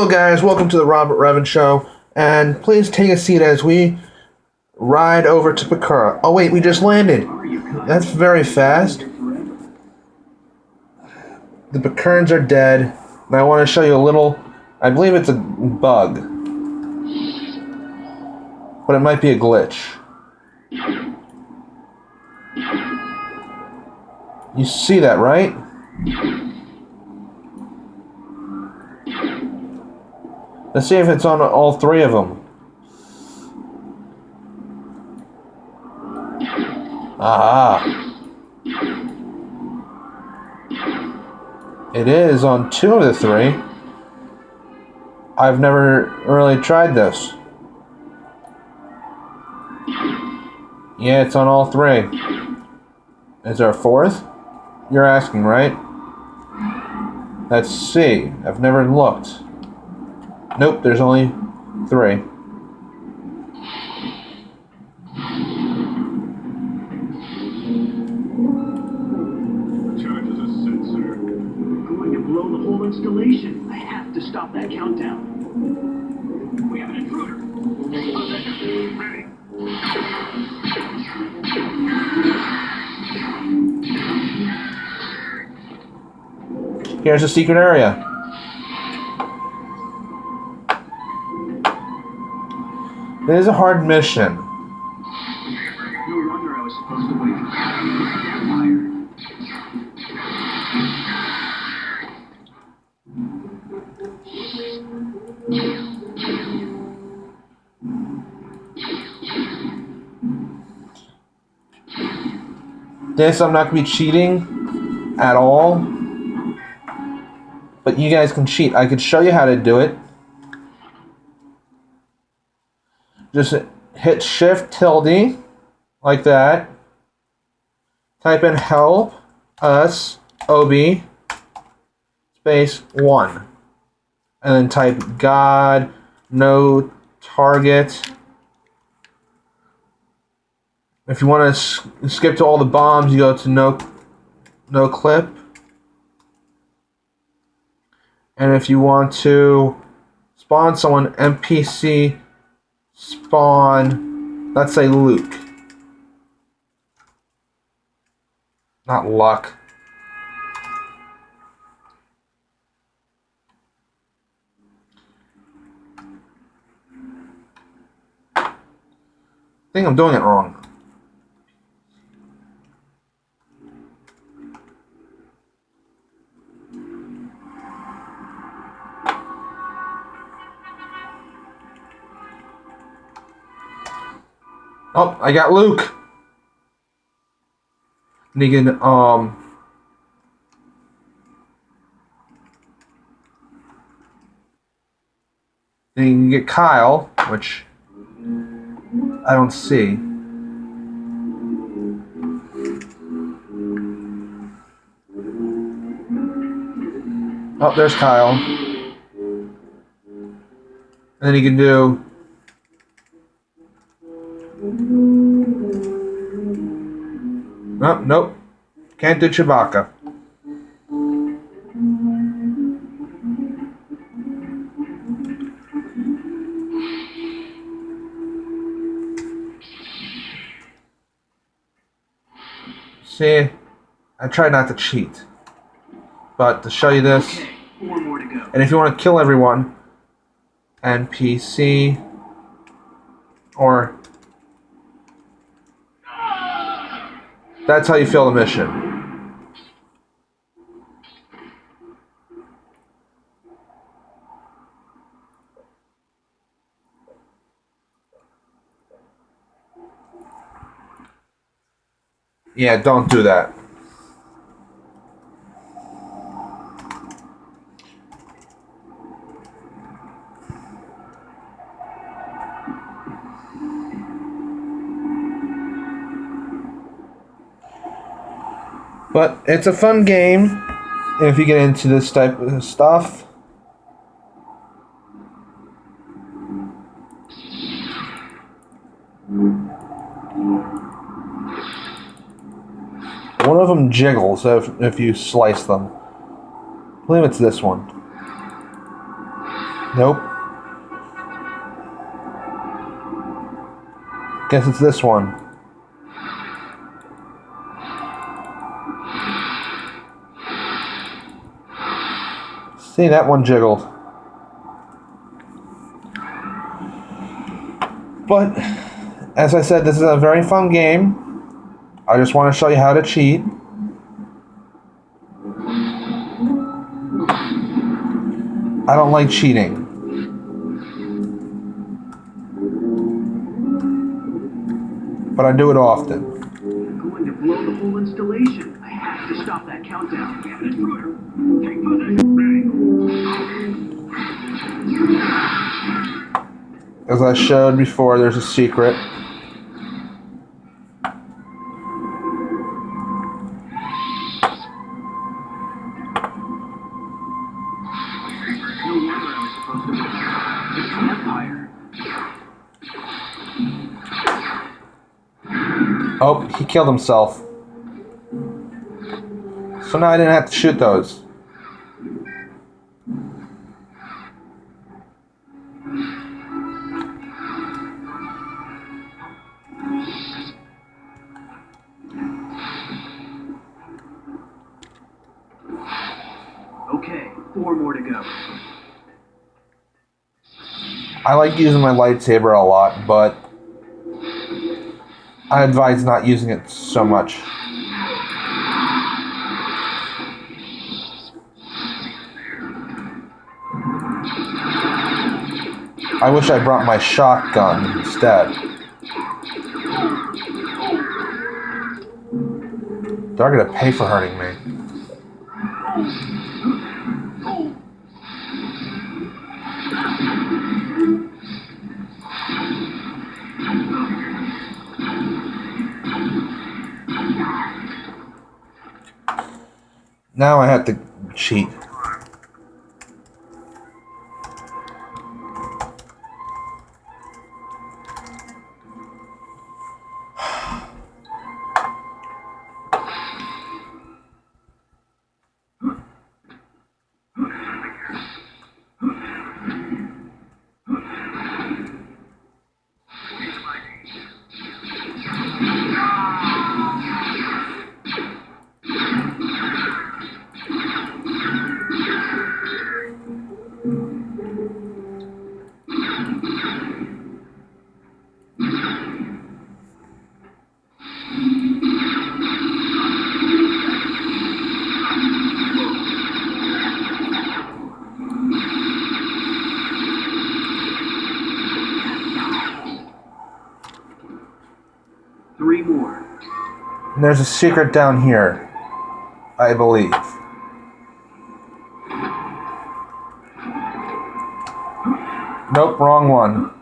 Hello, guys. Welcome to the Robert Revan Show. And please take a seat as we ride over to Bakura. Oh, wait, we just landed. That's very fast. The Bakurns are dead. And I want to show you a little. I believe it's a bug. But it might be a glitch. You see that, right? Let's see if it's on all three of them. Aha. It is on two of the three. I've never really tried this. Yeah, it's on all three. Is there a fourth? You're asking, right? Let's see. I've never looked. Nope, there's only three. Charges are set, sir. We're going to blow the whole installation. I have to stop that countdown. We have an intruder. Ready. Here's a secret area. It is a hard mission. No wonder I was supposed to wait for. This, I'm not going to be cheating at all. But you guys can cheat. I could show you how to do it. Just hit Shift tilde, like that. Type in help us OB space 1. And then type God, no target. If you want to skip to all the bombs, you go to no, no clip. And if you want to spawn someone, NPC spawn, let's say Luke. Not luck. I think I'm doing it wrong. Oh, I got Luke. Can, um... Then you can get Kyle, which I don't see. Oh, there's Kyle. And then you can do Nope, nope. Can't do Chewbacca. See, I try not to cheat. But to show you this, Okay, four more to go. and if you want to kill everyone, NPC or that's how you fail the mission. Yeah, don't do that. But it's a fun game if you get into this type of stuff. One of them jiggles if, if you slice them. I believe it's this one. Nope. Guess it's this one. That one jiggled. But, as I said, this is a very fun game. I just want to show you how to cheat. I don't like cheating. But I do it often. Going to blow the whole installation. I have to stop that countdown. As I showed before, there's a secret. Oh, he killed himself. So now I didn't have to shoot those. Four more to go. I like using my lightsaber a lot, but I advise not using it so much. I wish I brought my shotgun instead. They're gonna pay for hurting me. Now I have to cheat. There's a secret down here, I believe. Nope, wrong one.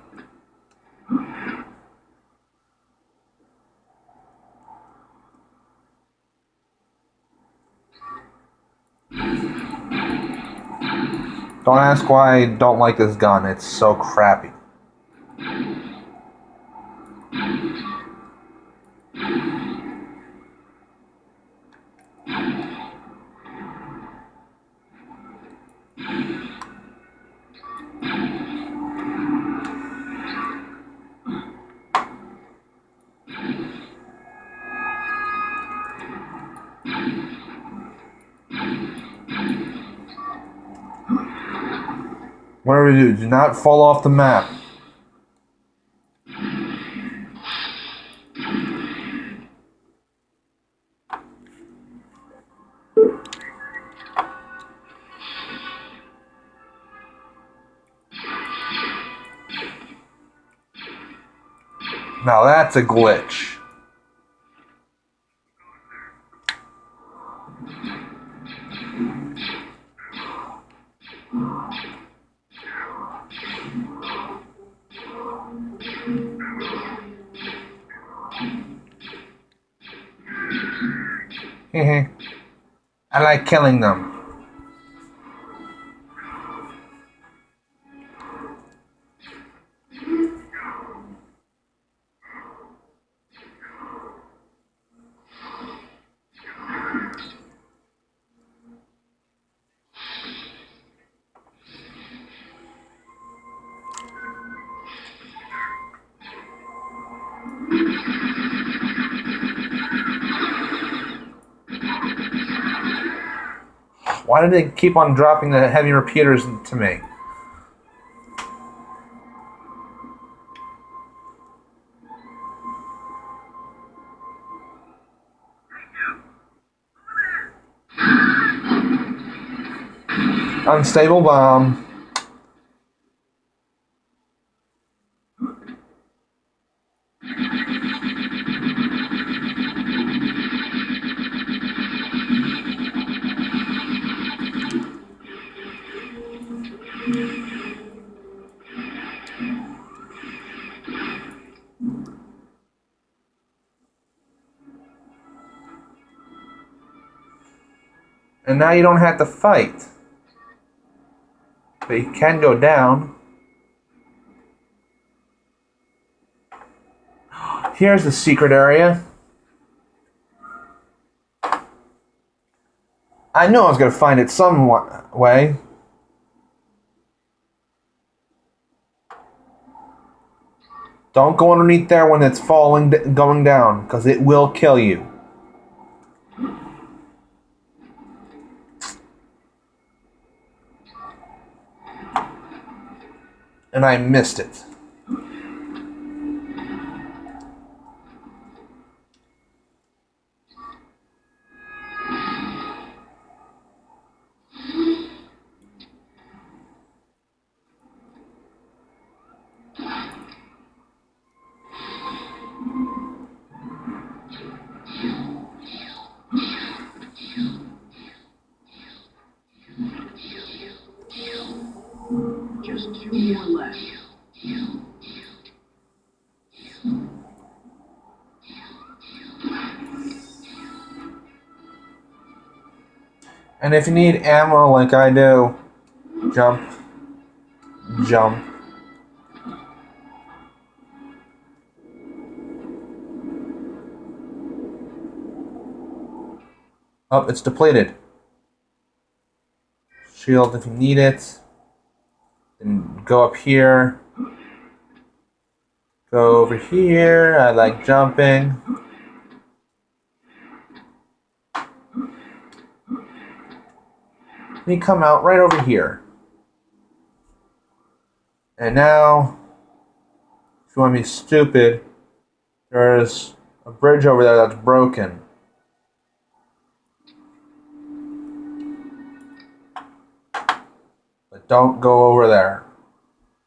Don't ask why I don't like this gun. It's so crappy. Not fall off the map. Now that's a glitch. Mm-hmm. I like killing them. They keep on dropping the heavy repeaters to me? Unstable bomb. And now you don't have to fight. But you can go down. Here's the secret area. I knew I was going to find it some way. Don't go underneath there when it's falling, going down, because it will kill you. And I missed it. And if you need ammo like I do, jump, jump. Oh, it's depleted. Shield if you need it. And go up here. Go over here. I like jumping. Then you come out right over here. And now, if you want to be stupid, there's a bridge over there that's broken. But don't go over there.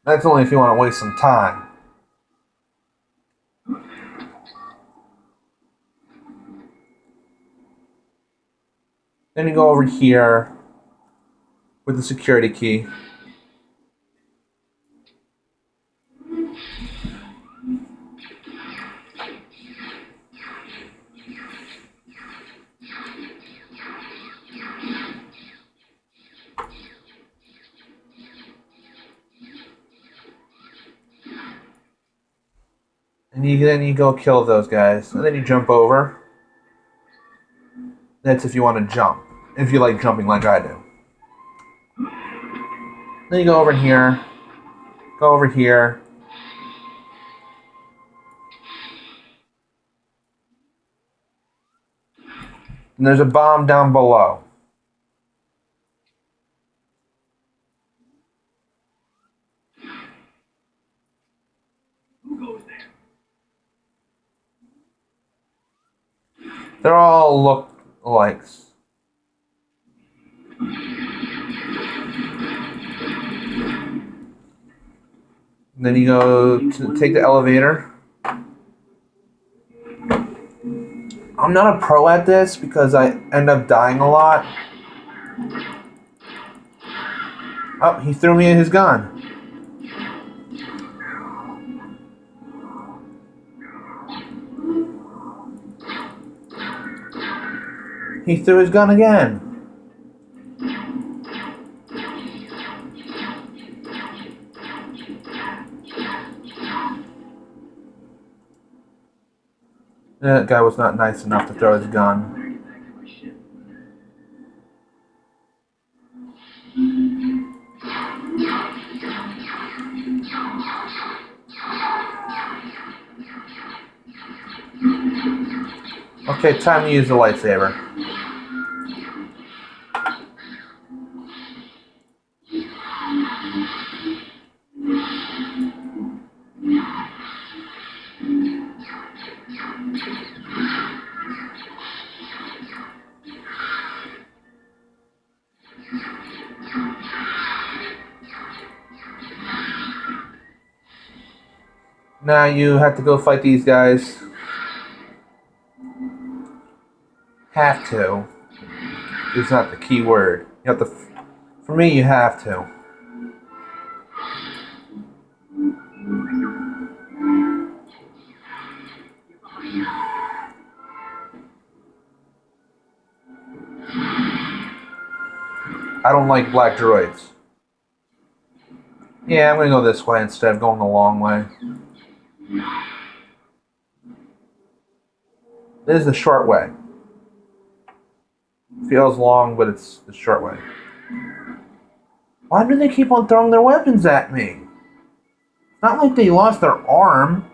That's only if you want to waste some time. Then you go over here with the security key. And you then you go kill those guys, and then you jump over. That's if you want to jump. If you like jumping like I do. Then you go over here. Go over here. And there's a bomb down below. Who goes there? They're all look likes. Then you go to take the elevator. I'm not a pro at this because I end up dying a lot. Oh, he threw me his gun. He threw his gun again. That guy was not nice enough to throw his gun. Okay, time to use the lightsaber. Now you have to go fight these guys. Have to. Is not the key word. You have to. For me, you have to. I don't like black droids. Yeah, I'm gonna go this way instead of going the long way. This is the short way. Feels long, but it's the short way. Why do they keep on throwing their weapons at me? It's not like they lost their arm.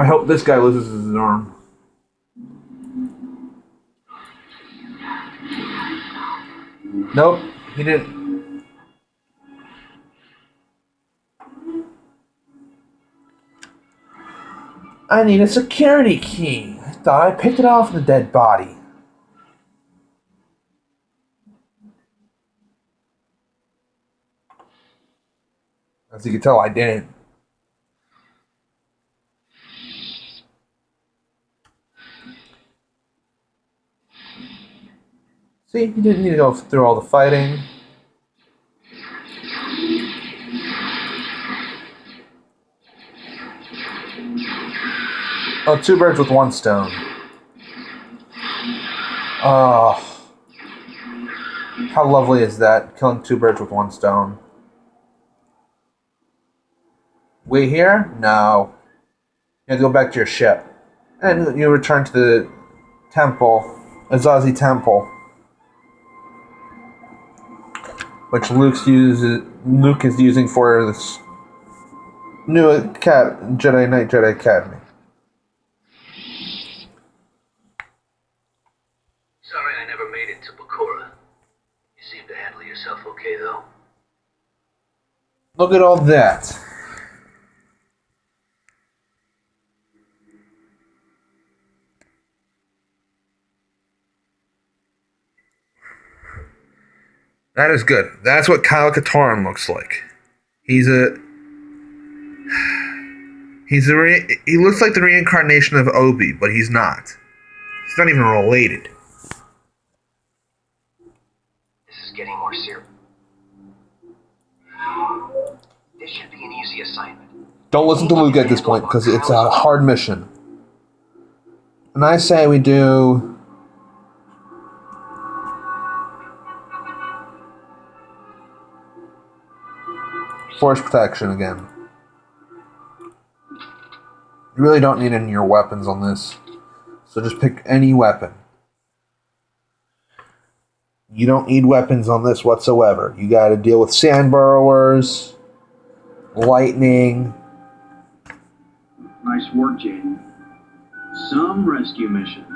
I hope this guy loses his arm. Nope, he didn't. I need a security key. I thought I picked it off the dead body. As you can tell, I didn't. See, you didn't need to go through all the fighting. Oh, two birds with one stone. Oh. How lovely is that? Killing two birds with one stone. We here? No. You go back to your ship. And you return to the temple, Massassi Temple. Which Luke's uses Luke is using for this new Acad- Jedi Knight Jedi Academy. Sorry I never made it to Bakura. You seem to handle yourself okay, though. Look at all that. That is good. That's what Kyle Katarn looks like. He's a he's a re- he looks like the reincarnation of Obi, but he's not. He's not even related. This is getting more serious. This should be an easy assignment. Don't listen to Luke at this point because it's a hard mission. And I say we do. Force protection again. You really don't need any of your weapons on this. So just pick any weapon. You don't need weapons on this whatsoever. You gotta deal with sand burrowers, lightning, Nice work, Jaden. Some rescue mission.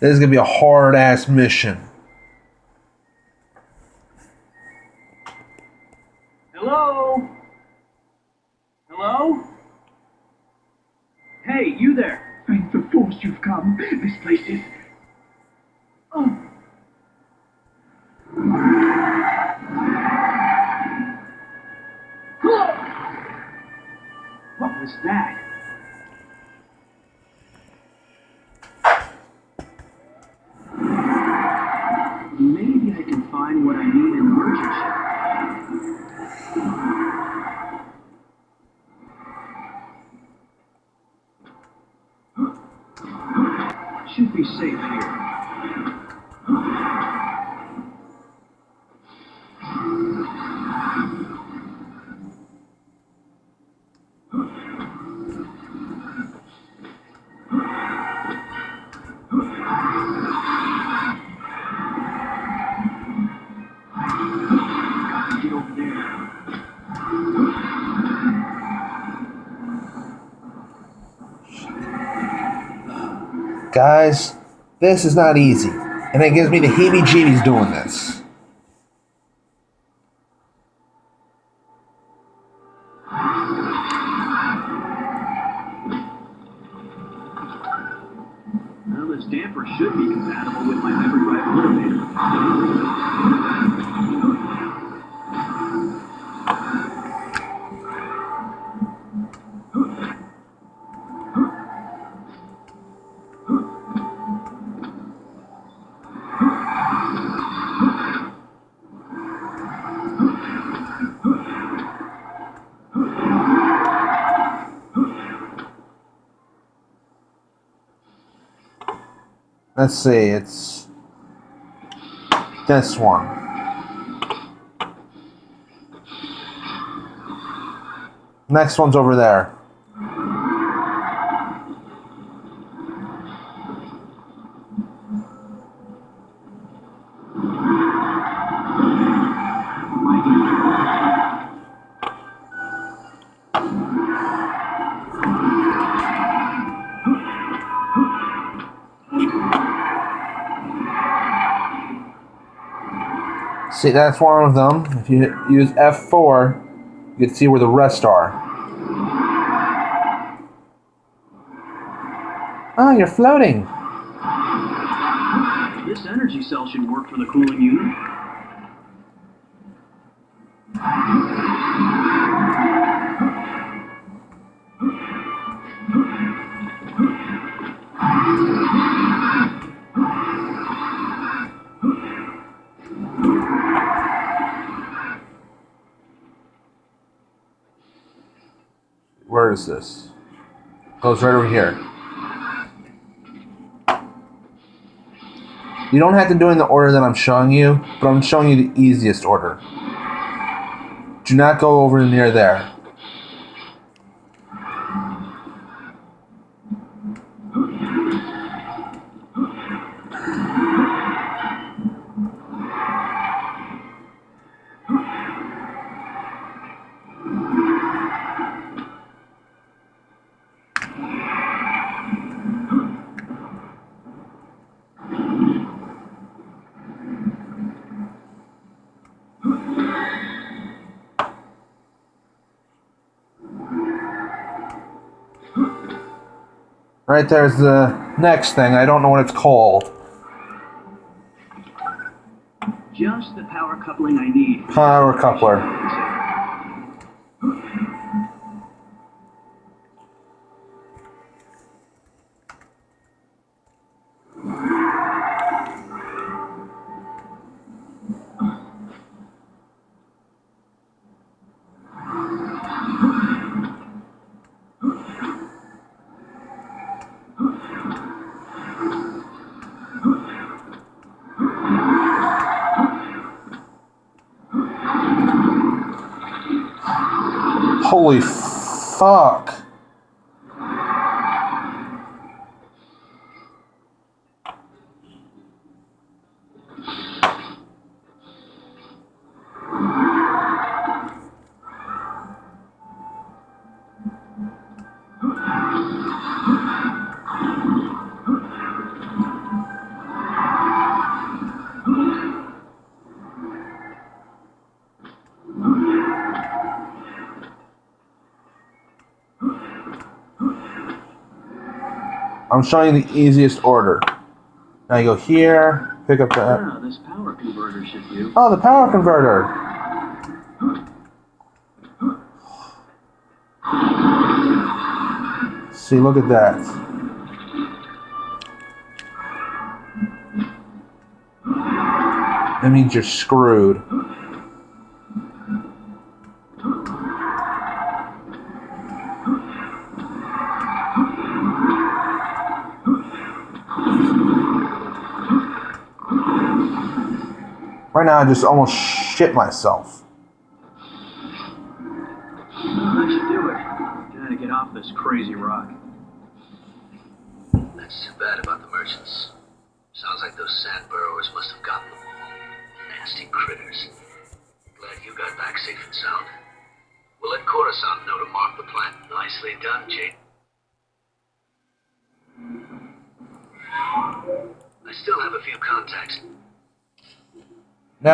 This is gonna be a hard ass mission. Should be safe here. Guys, this is not easy. And it gives me the heebie jeebies doing this. Well, this damper should be compatible with my hyperdrive motivator. Let's see, it's this one. Next one's over there. See, that's one of them. If you use F4, you can see where the rest are. Oh, you're floating. This energy cell should work for the cooling unit. Is this? It's right over here. You don't have to do it in the order that I'm showing you, but I'm showing you the easiest order. Do not go over near there. Right there's the next thing. I don't know what it's called. Just the power coupling I need. Power coupler. Oi, I'm showing you the easiest order. Now you go here, pick up that. This power converter should do. Oh, the power converter. See, look at that. That means you're screwed. Right now, I just almost shit myself.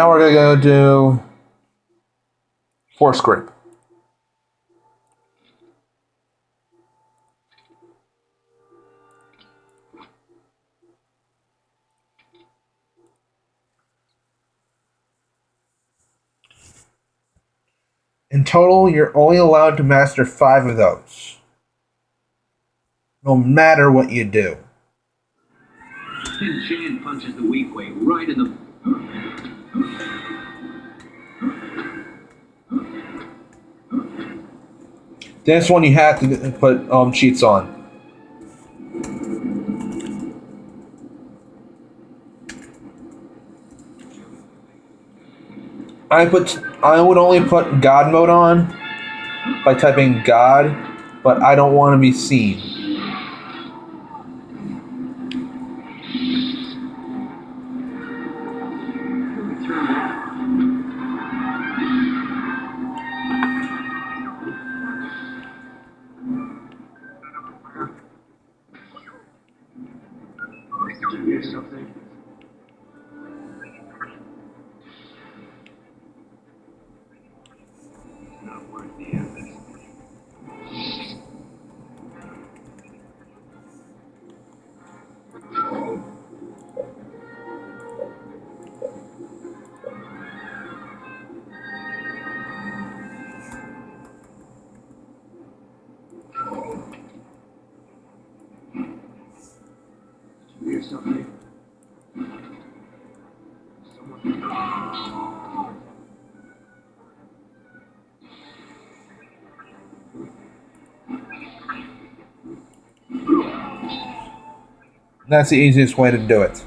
Now we're gonna go do force grip. In total, you're only allowed to master five of those. No matter what you do. Tin Chan punches the weak way right in the. This one you have to put um, cheats on. I put I would only put God mode on by typing God, but I don't want to be seen. That's the easiest way to do it.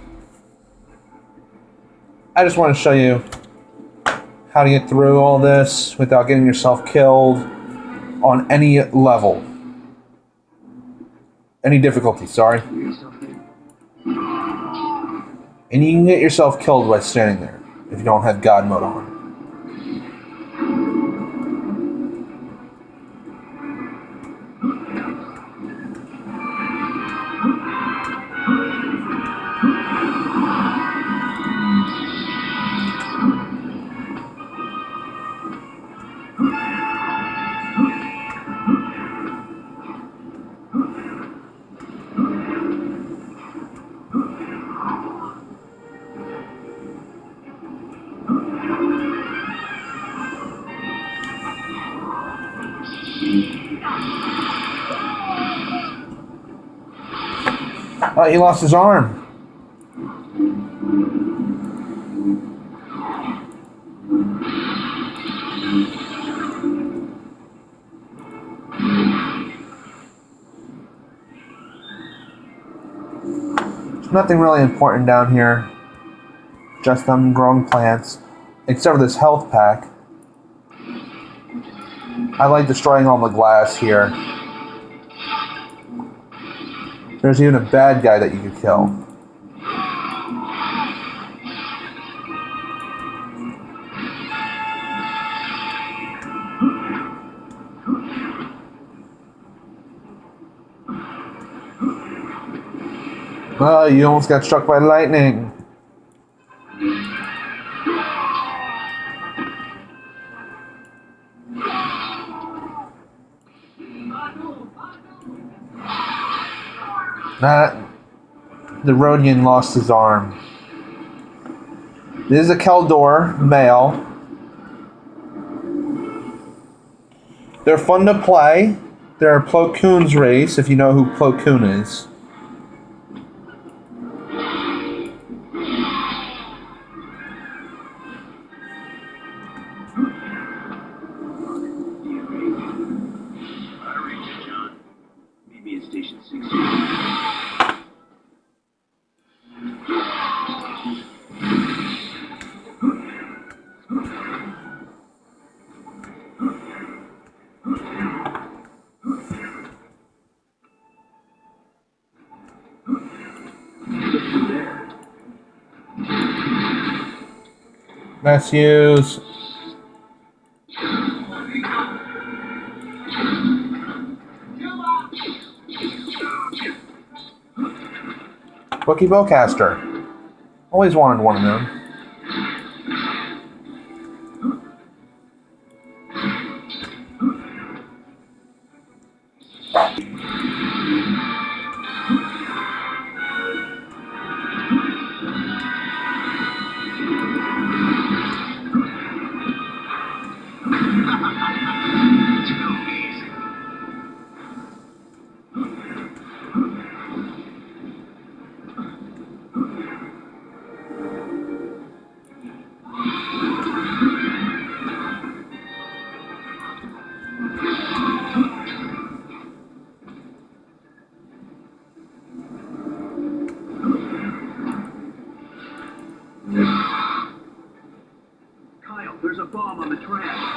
I just want to show you how to get through all this without getting yourself killed on any level. Any difficulty, sorry. And you can get yourself killed by standing there if you don't have God mode on. Oh, he lost his arm. Nothing really important down here. Just them growing plants. Except for this health pack. I like destroying all the glass here. There's even a bad guy that you could kill. Oh, you almost got struck by lightning. That the Rodian lost his arm. This is a Kel Dor male. They're fun to play. They're a Plo Koon's race, if you know who Plo Koon is. Matthews. Wookiee Bowcaster. Always wanted one of them. The track.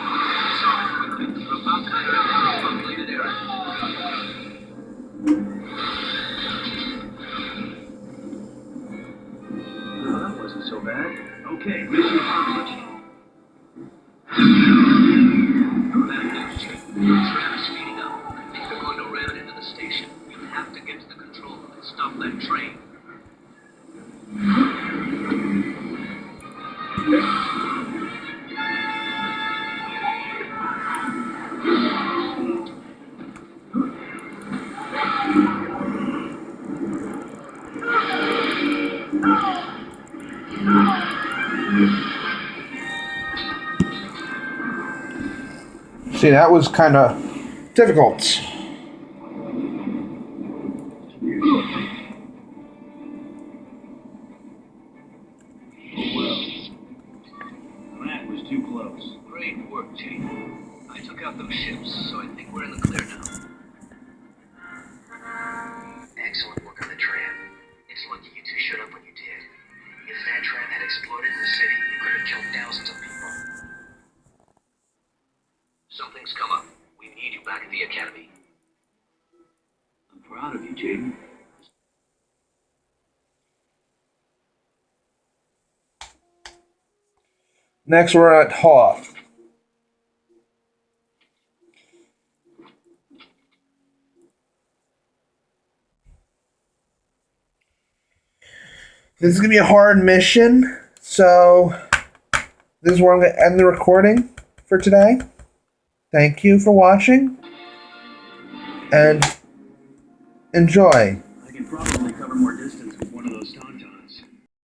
See, that was kind of difficult. That was too close. Great work, Chief. I took out those ships, so I think we're in the clear Next, we're at Hoth. This is gonna be a hard mission, so this is where I'm gonna end the recording for today. Thank you for watching and enjoy.